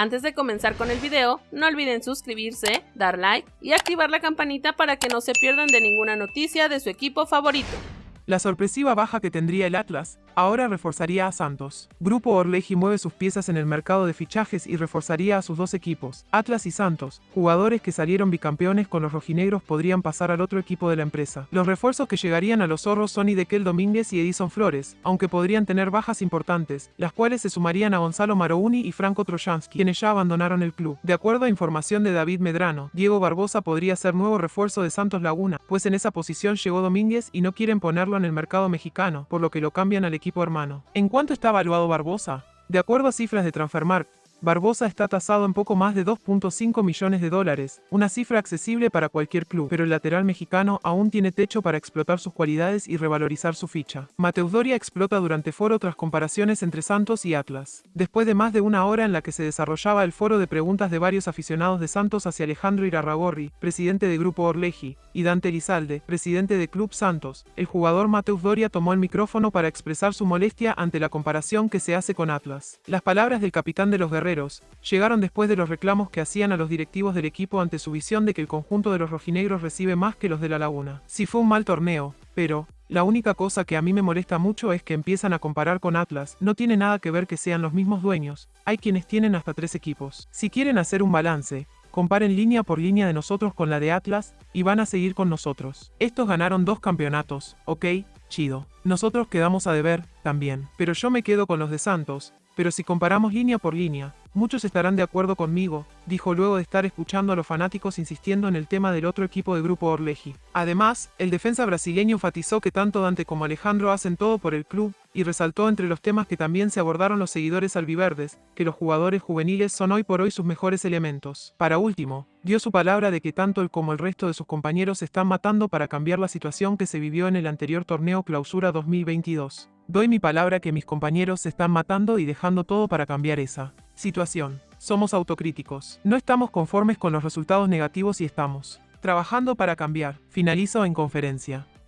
Antes de comenzar con el video, no olviden suscribirse, dar like y activar la campanita para que no se pierdan de ninguna noticia de su equipo favorito. La sorpresiva baja que tendría el Atlas ahora reforzaría a Santos. Grupo Orleji mueve sus piezas en el mercado de fichajes y reforzaría a sus dos equipos, Atlas y Santos. Jugadores que salieron bicampeones con los rojinegros podrían pasar al otro equipo de la empresa. Los refuerzos que llegarían a los zorros son Idequel Domínguez y Edison Flores, aunque podrían tener bajas importantes, las cuales se sumarían a Gonzalo Marouni y Franco Trojansky, quienes ya abandonaron el club. De acuerdo a información de David Medrano, Diego Barbosa podría ser nuevo refuerzo de Santos Laguna, pues en esa posición llegó Domínguez y no quieren ponerlo en el mercado mexicano, por lo que lo cambian al equipo ¿En cuánto está evaluado Barbosa? De acuerdo a cifras de Transfermarkt, Barbosa está tasado en poco más de 2.5 millones de dólares, una cifra accesible para cualquier club, pero el lateral mexicano aún tiene techo para explotar sus cualidades y revalorizar su ficha. Mateus Doria explota durante foro tras comparaciones entre Santos y Atlas. Después de más de una hora en la que se desarrollaba el foro de preguntas de varios aficionados de Santos hacia Alejandro Irarragorri, presidente de Grupo Orleji, y Dante Elizalde, presidente de Club Santos, el jugador Mateus Doria tomó el micrófono para expresar su molestia ante la comparación que se hace con Atlas. Las palabras del capitán de los guerreros llegaron después de los reclamos que hacían a los directivos del equipo ante su visión de que el conjunto de los rojinegros recibe más que los de la Laguna. Si fue un mal torneo, pero, la única cosa que a mí me molesta mucho es que empiezan a comparar con Atlas, no tiene nada que ver que sean los mismos dueños, hay quienes tienen hasta tres equipos. Si quieren hacer un balance, comparen línea por línea de nosotros con la de Atlas, y van a seguir con nosotros. Estos ganaron dos campeonatos, ok, chido. Nosotros quedamos a deber, también. Pero yo me quedo con los de Santos, pero si comparamos línea por línea, muchos estarán de acuerdo conmigo, dijo luego de estar escuchando a los fanáticos insistiendo en el tema del otro equipo de Grupo Orleji. Además, el defensa brasileño enfatizó que tanto Dante como Alejandro hacen todo por el club, y resaltó entre los temas que también se abordaron los seguidores albiverdes, que los jugadores juveniles son hoy por hoy sus mejores elementos. Para último, dio su palabra de que tanto él como el resto de sus compañeros se están matando para cambiar la situación que se vivió en el anterior torneo Clausura 2022. Doy mi palabra que mis compañeros se están matando y dejando todo para cambiar esa situación. Somos autocríticos. No estamos conformes con los resultados negativos y estamos trabajando para cambiar. Finalizo en conferencia.